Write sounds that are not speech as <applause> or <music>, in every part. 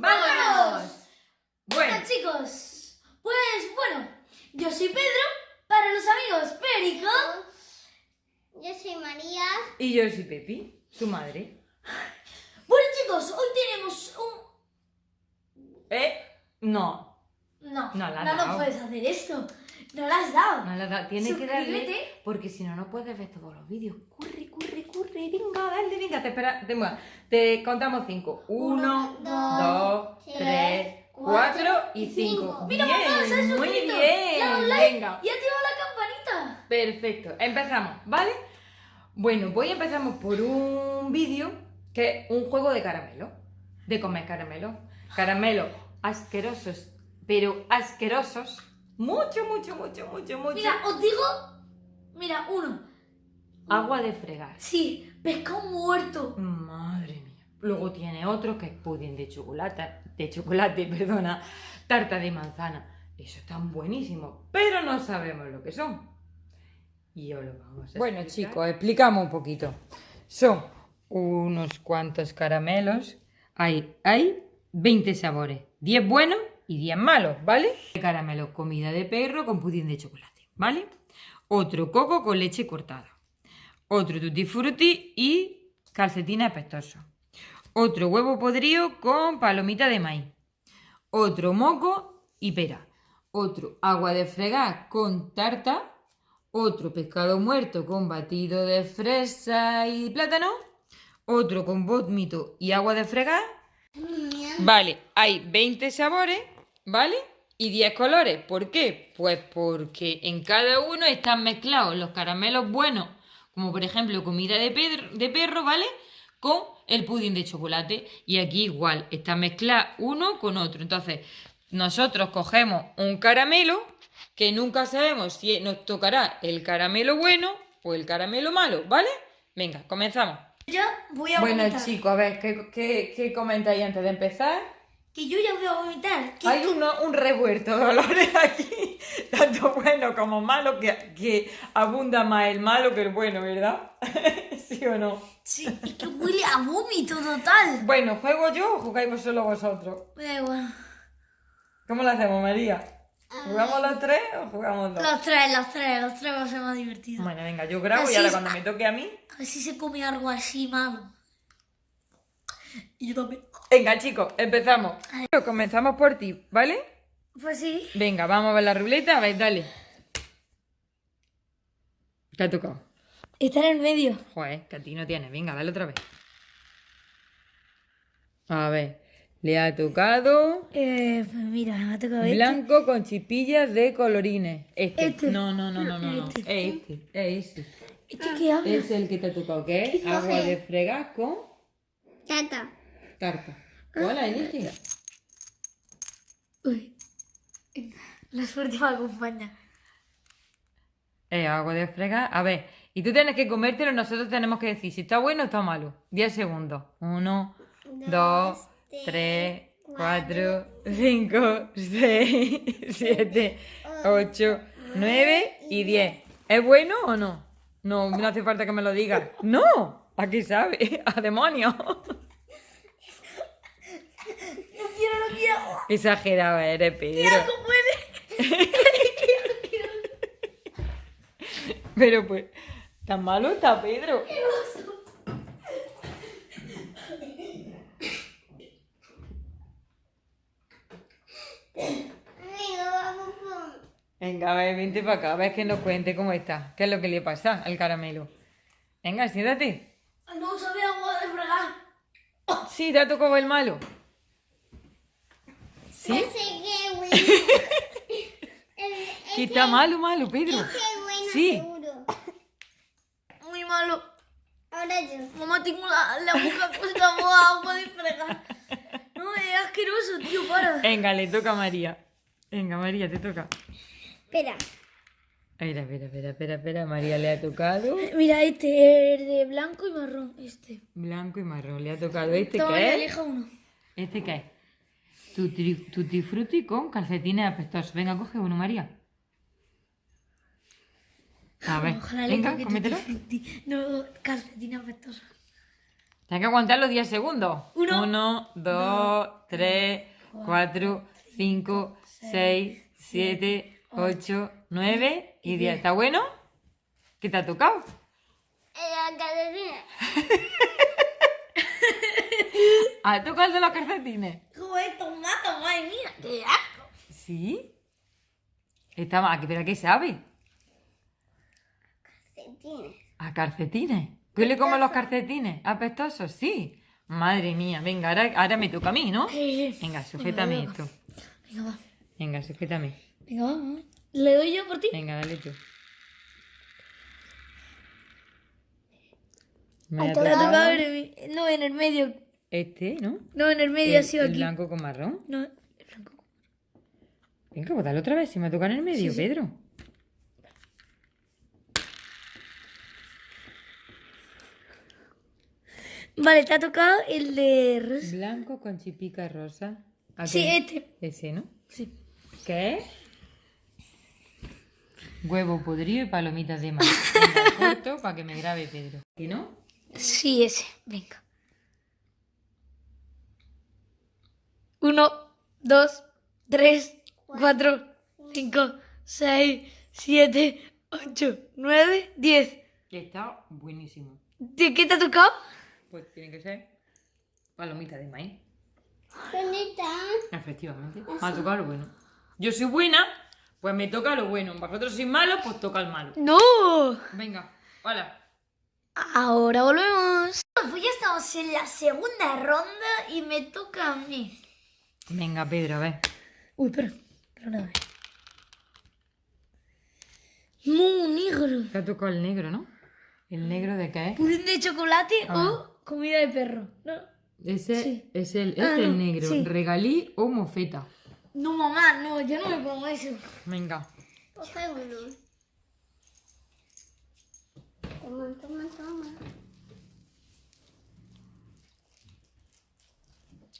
¡Vámonos! Bueno, Bueno, chicos, pues bueno, yo soy Pedro, para los amigos Perico. Yo soy María. y yo soy Pepi, su madre. Bueno, chicos, hoy tenemos un. ¿Eh? No, No, No la has no, dado. puedes hacer esto. No la has dado. no la da- Tienes que darle, porque si no, no puedes ver todos los vídeos. Corre, corre, corre, venga, dale, venga, te espera, te, te contamos cinco. Uno, dos, tres, cuatro y cinco. Mira, bien, mamá, se ha muy suscrito. bien, Dale like venga. Y activa la campanita. Perfecto, empezamos, ¿vale? Bueno, voy a empezar por un vídeo que es un juego de caramelo, de comer caramelo. Caramelo asquerosos, pero asquerosos. Mucho, mucho, mucho, mucho, mucho. Mira, os digo. Mira, uno. Agua de fregar. Sí, pescado muerto. Madre mía. Luego tiene otro que es pudín de chocolate, de chocolate, <laughs> perdona, tarta de manzana. Eso están buenísimos, pero no sabemos lo que son. Y os lo vamos a Bueno, explicar. chicos, explicamos un poquito. Son unos cuantos caramelos. Hay, hay 20 sabores. 10 buenos y 10 malos, ¿vale? Caramelo, comida de perro con pudín de chocolate, ¿vale? Otro coco con leche cortada. Otro tutti frutti y calcetina apestoso. Otro huevo podrido con palomita de maíz. Otro moco y pera. Otro agua de fregar con tarta. Otro pescado muerto con batido de fresa y plátano. Otro con vómito y agua de fregar. Vale, hay 20 sabores, ¿vale? Y 10 colores. ¿Por qué? Pues porque en cada uno están mezclados los caramelos buenos, como por ejemplo comida de, pedro- de perro, ¿vale? Con el pudín de chocolate. Y aquí igual, está mezclado uno con otro. Entonces, nosotros cogemos un caramelo que nunca sabemos si nos tocará el caramelo bueno o el caramelo malo, ¿vale? Venga, comenzamos. Yo voy a Bueno, chicos, a ver, ¿qué, qué, qué comentáis antes de empezar? Que yo ya voy a vomitar. Que Hay uno, un revuelto de olores <laughs> aquí, tanto bueno como malo, que, que abunda más el malo que el bueno, ¿verdad? <laughs> ¿Sí o no? Sí, es que huele a vómito total. Bueno, ¿juego yo o jugáis vosotros vosotros? Da igual. ¿Cómo lo hacemos, María? ¿Jugamos los tres o jugamos dos? Los tres, los tres, los tres va a ser más divertido. Bueno, venga, yo grabo Así y ahora cuando me toque a mí... A ver si se come algo así malo. Y yo también. Venga, chicos, empezamos. Comenzamos por ti, ¿vale? Pues sí. Venga, vamos a ver la ruleta, a ver, dale. ¿Qué ha tocado? Está en el medio. Joder, que a ti no tienes. Venga, dale otra vez. A ver, le ha tocado Eh, pues mira, me ha tocado este. blanco con chipillas de colorines. Este. Este. No, no, no, no, no. no. Este. Es este, es este. ¿Este qué habla? Es el que te ha tocado, ¿Qué agua de fregar con Tata. Tarta. Hola, elige. Uy. La suerte me acompaña. Eh, agua de fregar. A ver, y tú tienes que comértelo, nosotros tenemos que decir si está bueno o está malo. 10 segundos. Uno, dos, tres, cuatro, cinco, <laughs> seis, siete, ocho, nueve y diez. ¿Es bueno o no? No, no hace falta que me lo digas. ¡No! Aquí sabe. <laughs> ¡A demonio! No quiero, no Exagerado eres, Pedro. ¿Cómo puede? Pero pues, ¿tan malo está Pedro? Venga, a ver, vente para acá, a ver que nos cuente cómo está. ¿Qué es lo que le pasa al caramelo? Venga, siéntate. No sabe agua de fregar. Sí, te ha tocado el malo. ¿Sí? Ese que bueno. <laughs> El- Que está malo, malo, Pedro. Sí. seguro. Muy malo. Ahora yo. Mamá, tengo la, la boca con sabor <laughs> agua de fregar. No, es asqueroso, tío, para. Venga, le toca a María. Venga, María, te toca. Espera. Espera, espera, espera, espera, espera. María le ha tocado Mira, este es de blanco y marrón. Este. blanco y marrón. Le ha tocado este, Toma, ¿qué es? elija uno. ¿Este qué es? Tutti, tutti frutti con calcetines apestosos. Venga, coge uno, María. A ver, Ojalá venga, cómetelo. No, calcetín apestoso. Tienes que aguantar los 10 segundos. Uno, 1, 2, 3, 4, 5, 6, 7, 8, 9 y 10. ¿Está bueno? ¿Qué te ha tocado? La cadena. <laughs> ¿Ha tocado el de los calcetines? Madre mía. Qué asco. ¿Sí? Está mal. ¿Pero a qué sabe? Calcetines. ¿A calcetines? ¿Qué le como los calcetines? ¿Apestosos? Sí. Madre mía, venga, ahora, ahora me toca a mí, ¿no? Venga, sujétame Venga, esto. Venga, va. Venga, sujétame. Venga, va, mamá. ¿Le doy yo por ti? Venga, dale tú. Me ha ha tocado el, no, en el medio. este, ¿no? No, en el medio ha El, sido el aquí. blanco con marrón. No, el. Venga, pues dale otra vez, si me ha tocado en el medio, Sí, sí. Pedro. Vale, te ha tocado el de rosa. Blanco con chipica rosa. ¿A Sí, este. Ese, ¿no? Sí. ¿Qué? Huevo podrido y palomitas de mar. <laughs> Venga, corto para que me grabe Pedro. ¿Y no? Sí, ese. Venga. Uno, dos, tres, cuatro, cinco, seis, siete, ocho, nueve, diez. Está buenísimo. ¿De qué te ha tocado? Pues tiene que ser palomita de maíz. ¿Dónde está? Efectivamente. Me ha tocado lo bueno. Yo soy buena, pues me toca lo bueno. Vosotros sois malos, pues toca el malo. ¡No! Venga, hola. Ahora volvemos. Pues ya estamos en la segunda ronda y me toca a mí. Venga, Pedro, a ver. Uy, espera. Espera una vez. Muy negro. Te ha tocado el negro, ¿no? ¿El negro de qué es? ¿Pudín de chocolate Ah. o comida de perro? No. Ese Sí. es el, Ah, este el no, negro. sí. ¿Regalí o mofeta? No, mamá, no, yo no me pongo eso. Venga. Coge uno. Toma, toma, toma.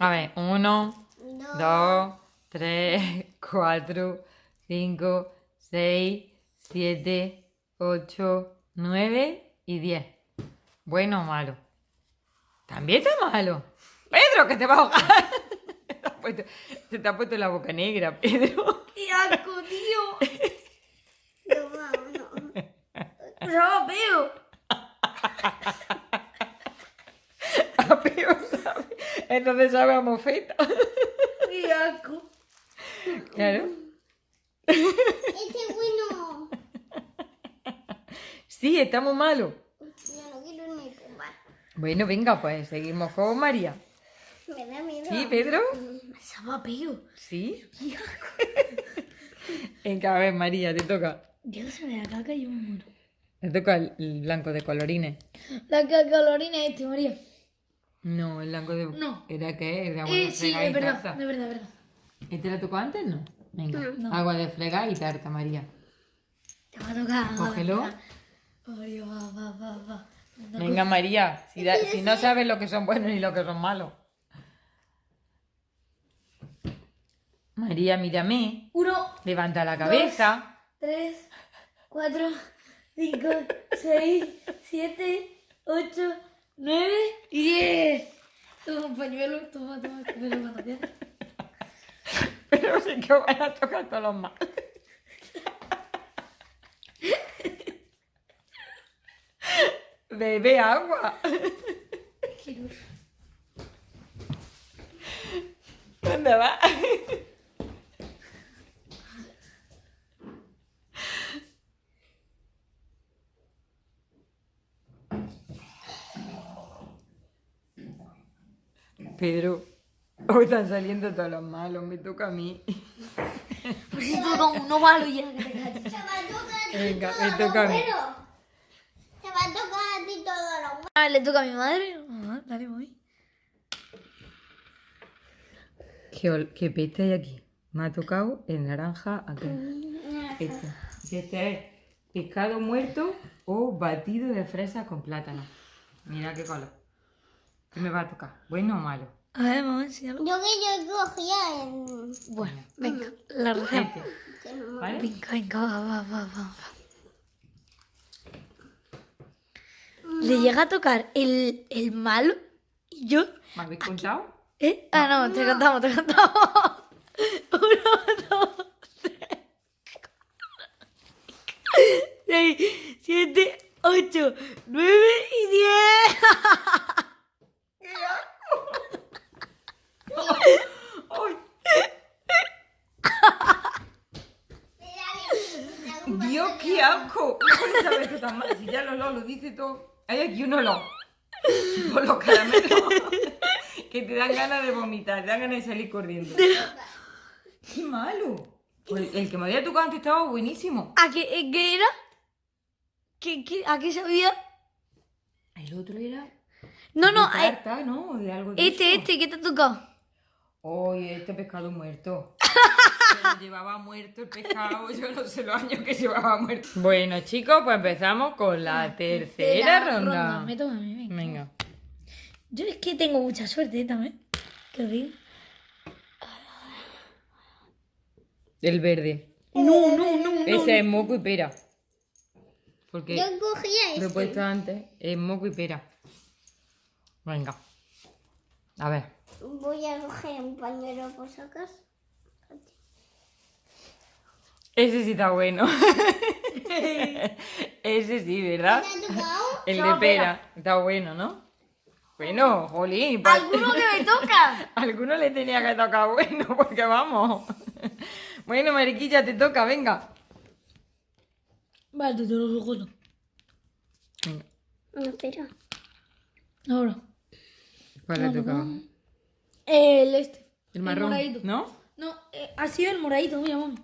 A ver, uno, Dos. dos, tres, cuatro, cinco, seis, siete, ocho, nueve y diez. Bueno o malo. También está malo. Pedro, que te va a ahogar. Se <laughs> te ha puesto- Se te ha puesto la boca negra, Pedro. ¡Qué asco, tío! Toma uno. ¡Sabe feo! A peor sabe. Entonces sabe a mofeta. ¡Qué asco! Claro. Este es bueno. <laughs> Sí, está muy malo. Yo no quiero ni. Bueno, venga, pues seguimos con María. Me da miedo. ¿Sí, Pedro? ¡Sabe feo! Sí. <laughs> Venga, a ver, María, te toca. Déjame la caca y yo me muero. Te toca el, el blanco de colorines. La caca colorina es este, María. No, el blanco de... No. ¿Era qué? ¿El de Eh, de sí, y es verdad, es verdad, es verdad. ¿Este lo tocó antes? No. Venga, No. agua de fregar y tarta, María. Te va a tocar. Cógelo. María, va, va, va, va. Venga, María, si, da- si no sabes lo que son buenos ni lo que son malos. María, mírame. Uno, Levanta la cabeza. tres, cuatro, cinco, seis, siete, ocho, nueve y diez. Toma un pañuelo, toma, toma, cómelo cuando quieras. Pero sí que van a tocar todos los malos. Bebe agua. ¿Dónde va? Pedro, <laughs> hoy están saliendo todos los malos, me toca a mí. <laughs> Pues si toca uno malo ya que te calles. Venga, me toca a mí. Se va a tocar a ti todo lo bueno. Ah, le toca a mi madre. Ah, dale, mami. ¿Qué, qué peste hay aquí? Me ha tocado el naranja aquí. Este. Este es pescado muerto o batido de fresa con plátano. Mira qué color. ¿Qué me va a tocar? ¿Bueno o malo? A ver, mamá, enséñalo. Yo que yo cogía en... Bueno, venga, la receta. No-. Venga, venga, va, va, va, va. Le llega a tocar el, el malo Y yo, ¿Me habéis contado? ¿eh? Ah, no, te contamos, te contamos. <laughs> Uno, dos, tres, seis, siete, ocho, nueve y diez. <laughs> ¡Ay! Mira, Dios, qué tan mal. Si ya lo, lo, lo dice todo. Hay aquí un olor. <laughs> Por los caramelos. que te dan ganas de vomitar, te dan ganas de salir corriendo. <laughs> ¡Qué malo! Pues el que me había tocado antes estaba buenísimo. ¿A qué, eh, qué era? ¿Qué, qué, ¿A qué sabía? El otro era. No, no, de eh, tarta, ¿no? De algo de este, eso. este, ¿qué te ha tocado? Oye, este pescado muerto. Pero llevaba muerto el pescado, yo no sé los años que llevaba muerto. Bueno, chicos, pues empezamos con la tercera ronda. Me toca a mí, venga. Venga. Yo es que tengo mucha suerte ¿eh? también. Qué rico. El verde. No, no, no, no. Ese es moco y pera. Porque Yo cogía lo he este. puesto antes, es moco y pera. Venga. A ver. Voy a coger un pañuelo por si acaso. Ese sí está bueno. <laughs> Ese sí, ¿verdad? ¿Te ha tocado? El de pera. Está bueno, ¿no? Bueno, jolín. pa- ¿Alguno que me toca? <laughs> Alguno le tenía que tocar bueno, <laughs> porque vamos. Bueno, Mariquilla, te toca, venga. Vale, te lo recuerdo. Venga. No, espera. Ahora. ¿Cuál le tocaba? El este. El marrón, moradito. ¿no? No, eh, ha sido el moradito, mira, mami.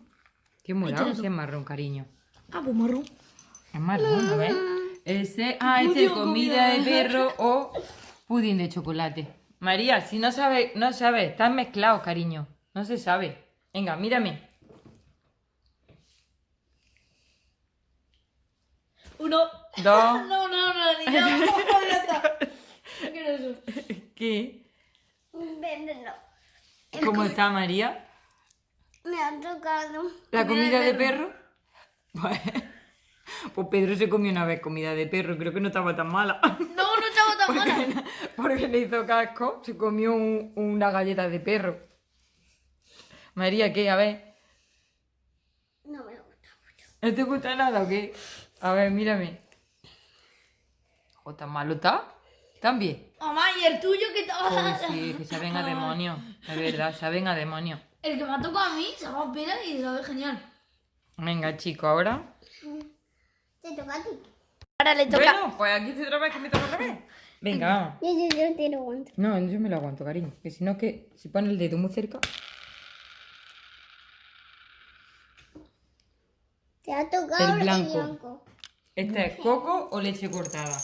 ¿Qué morado? Ese es marrón, cariño. Ah, pues marrón. Es marrón, a ver. Ese, ah, este es comida de perro o pudín de chocolate. María, si no sabes, no sabes, están mezclados, cariño. No se sabe. Venga, mírame. Uno. Dos. <laughs> No, no, no, ni <laughs> no. No. ¿Qué? Veneno. ¿Cómo está María? Me ha tocado. ¿La comida de perro? <laughs> Pues, pues Pedro se comió una vez comida de perro, creo que no estaba tan mala. No, no estaba tan <laughs> mala. Porque le hizo casco, se comió un- una galleta de perro. María, ¿qué? A ver, No me gusta. ¿no te gusta nada o qué? A ver, mírame. Jo, ¿tan malo está? ¿También? Mamá, ¿y el tuyo tal? Pues sí, que saben a <laughs> demonio. De verdad, saben a demonio. El que me ha tocado a mí se llama pera y sabe genial. Venga, chico, ahora. Te toca a ti. Ahora le Bueno, pues aquí se otra vez que me toca otra vez. Venga, vamos. Yo, yo, yo te lo aguanto. No, yo me lo aguanto, cariño. Que si no, es que si pone el dedo muy cerca. Te ha tocado El blanco. blanco. ¿Este es coco o leche cortada?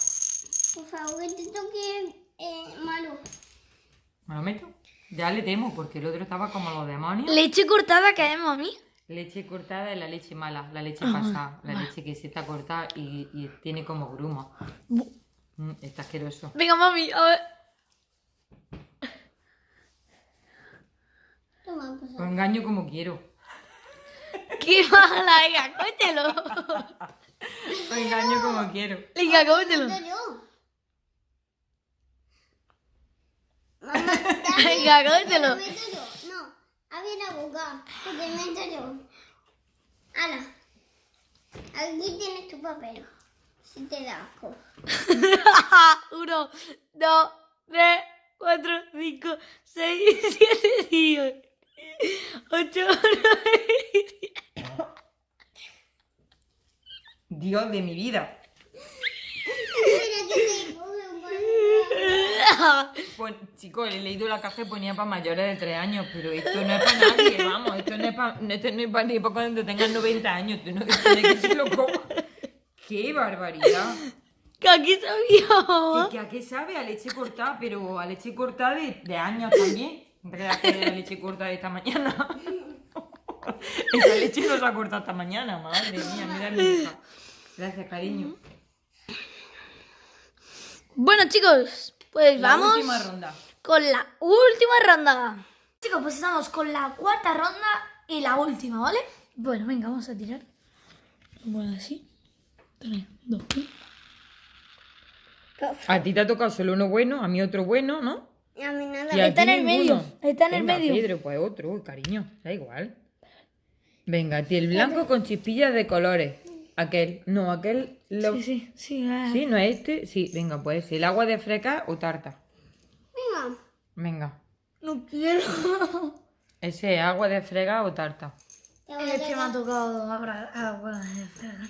Por favor, que te toque eh, malo. ¿Me lo meto? Ya le temo, porque el otro estaba como los demonios. Leche cortada que es, mami. Leche cortada es la leche mala, la leche pasada, la leche que se está cortada y, y tiene como grumo. Mm, está asqueroso. Venga, mami, a ver. Pues. Lo engaño como quiero. Qué mala, venga, cómetelo. Lo engaño como quiero. Venga, cómetelo. Mamá, <laughs> Meto yo. No, abre la boca. Que te meto yo. Ala. Aquí tienes tu papel. Si te da asco. <laughs> Uno, dos, tres, cuatro, cinco, seis, <laughs> siete, diez. Ocho, nueve, diez. Dios de mi vida. Mira que te coge un papel. Chicos, he leído la caja y ponía para mayores de 3 años, pero esto no es para nadie, <laughs> vamos, esto no es para, esto no es para ni para cuando tengas 90 años, tú no esto no es que se lo coma. ¡Qué barbaridad! Que aquí sabía, ¿Y mamá. que a qué sabe? A leche cortada, pero a leche cortada de, de años también. Realidad que la leche cortada de esta mañana. <laughs> Esa leche no se ha cortado esta mañana, madre mía, mira mi hija. Gracias, cariño. Bueno, chicos, pues La vamos última ronda. Con la última ronda. Chicos, pues estamos con la cuarta ronda y la última, ¿vale? Bueno, venga, vamos a tirar. Bueno, así. Tres, dos, uno. A ti te ha tocado solo uno bueno, a mí otro bueno, ¿no? A mí nada. Y a Está ti en el medio, está en el Venga, medio. Pedro, pues otro, Uy, cariño, da igual. Venga, a ti el blanco con chispillas de colores. Aquel, no, aquel. Lo... Sí, sí, sí. ah. ¿Sí? ¿No es este? Sí, venga, pues el agua de freca o tarta. Venga. No quiero. Ese es agua de frega o tarta. Es que me ha tocado agua de fregar.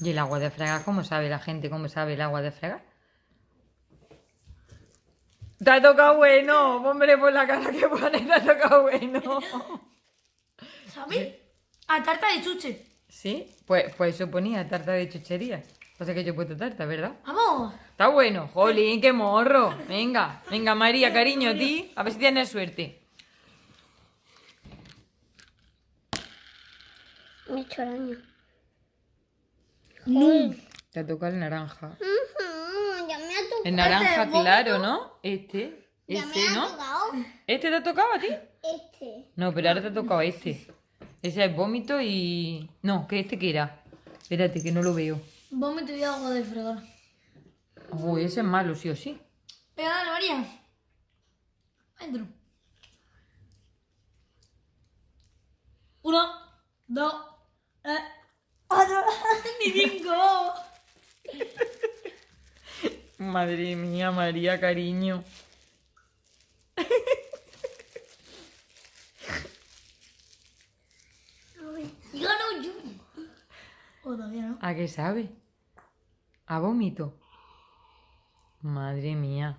¿Y el agua de fregar? ¿Cómo sabe la gente cómo sabe el agua de fregar? Te ha tocado bueno, hombre, por la cara que pone, te ha tocado bueno. ¿Sabes? A tarta de chuche. ¿Sí? Pues, pues eso ponía tarta de chuchería. Pasa que yo he puesto tarta, ¿verdad? Vamos. Está bueno, jolín, qué morro. Venga, venga, María, cariño, a ti. A ver si tienes suerte. Me he hecho daño. Te ha tocado el naranja. Ya me ha tocado. El naranja vómito. claro, ¿no? Este, Ya me ese, ha ¿no? tocado. ¿Este te ha tocado a ti? Este. No, pero ahora te ha tocado este. Ese es vómito y... No, que este que era. Espérate, que no lo veo. Vómito y agua de fregar. Uy, ese es malo, sí o sí. Venga, dale, María. Entro. Uno, dos, eh, cuatro, <laughs> ni cinco. Madre mía, María, cariño. Y gano yo. O todavía no. ¿A qué sabe? ¿A vómito? Madre mía.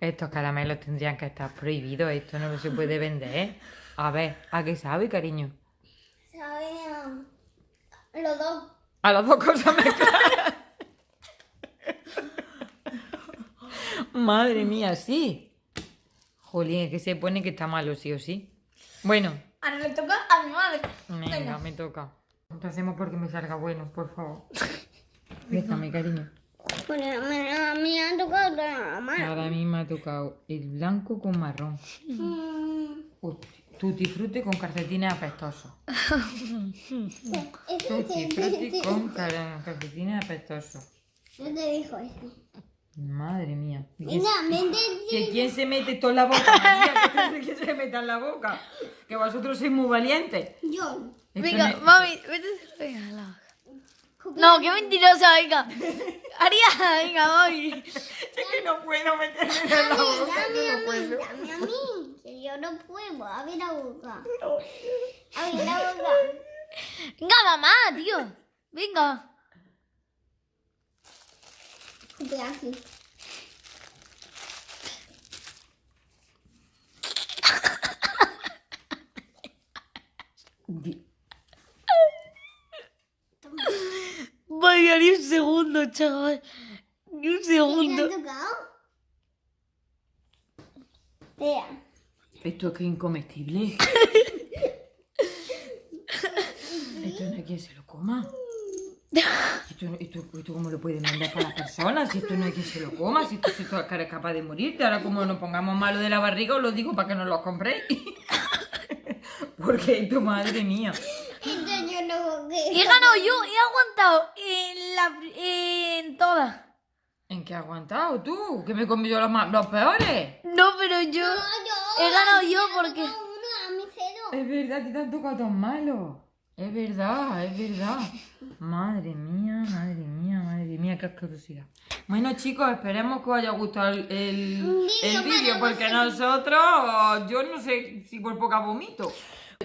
Estos caramelos tendrían que estar prohibidos. Esto no se puede vender. A ver, ¿a qué sabe, cariño? Sabía. Los dos. A las dos cosas mezcladas. Madre mía, sí. Jolín, es que se pone que está malo, sí o sí. Bueno, Ahora le toca a mi madre. venga, me toca. Lo hacemos porque me salga bueno, por favor. <laughs> Déjame, cariño. Bueno, me, a mí me ha tocado la mano. Ahora a mí me ha tocado el blanco con marrón. Mm, Uy, Tutti frutti con calcetines apestosos. Tutti frutti con cal- calcetines apestosos. Yo te dijo eso. Madre mía. ¿Y quién-. ¿Que quién se mete esto en la boca? María? <laughs> ¿Que se meta en la boca? Que vosotros sois muy valientes. Yo. Esto Venga, no- mami, vete. Venga, a la No, qué mentirosa, venga. Haría, venga, mami. Es que no puedo meterme en la boca. Dame no a mí, puedo. dame a mí. Que yo no puedo. Abre la boca. Abre la boca. Venga, mamá, tío. Venga. Así. <laughs> Ni un segundo, chaval. Ni un ¿Te segundo. ha tocado? Vea. Esto es que es incomestible. <laughs> Esto no hay quien se lo coma. <laughs> Esto, esto, esto cómo lo pueden vender para las personas, si esto no hay quien se lo coma, si esto, si esto es capaz de morirte. Ahora como nos pongamos malo de la barriga, os lo digo para que no los compréis. <laughs> Porque esto, madre mía. <laughs> He ganado yo, he aguantado en la en todas. ¿En qué has aguantado tú? ¿Que me comí yo los, más, los peores? No, pero yo No, yo. he ganado yo porque tocado uno, a mí cero. Es verdad, te han tocado tan malos. Es verdad, es verdad. Madre mía, madre mía, madre mía, qué asquerosidad. Bueno, chicos, esperemos que os haya gustado el, el, el vídeo porque nosotros, yo no sé si por poca vomito.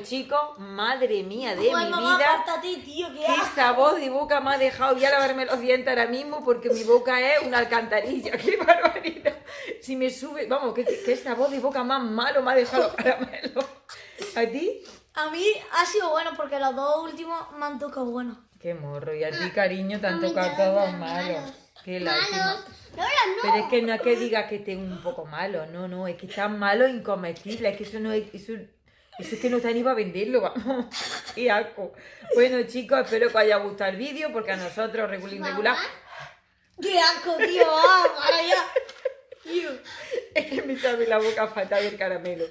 Chicos, madre mía de Joder, mi mamá, vida. ti, tío, que ¿Qué sabor de boca me ha dejado? Voy a lavarme los dientes ahora mismo porque mi boca es una alcantarilla. <laughs> ¡Qué barbaridad! Si me sube, vamos, ¿qué, qué sabor de boca más malo me ha dejado <laughs> los caramelos? ¿A ti? A mí ha sido bueno porque los dos últimos me han tocado bueno. Qué morro, y a ti, cariño, te han tocado todos todos los malos. Qué lástima. Malos. Lola, no. Pero es que no es que digas que esté un poco malo, no, no, es que están malos incomestibles, es que eso no es, eso, eso es que no está ni para venderlo, vamos, <laughs> qué asco. Bueno chicos, espero que os haya gustado el vídeo, porque a nosotros, regulín regular, ¡Qué asco, tío! Es que me sabe la boca fatal el caramelo.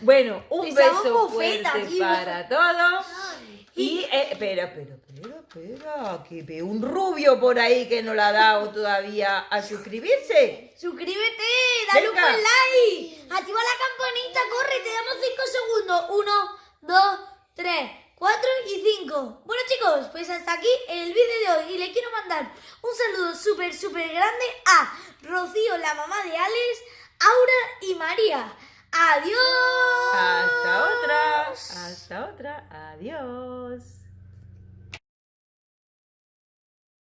Bueno, un Me beso fuerte tío. para todos. Y, eh, pero, pero, pero, Espera, que veo un rubio por ahí que no le ha dado todavía a suscribirse. Suscríbete, dale un buen like, activa la campanita, corre, te damos 5 segundos. 1, 2, 3, 4 y 5. Bueno chicos, pues hasta aquí el vídeo de hoy y le quiero mandar un saludo súper, súper grande a Rocío, la mamá de Alex, Aura y María. ¡Adiós! Hasta otra. Hasta otra. Adiós.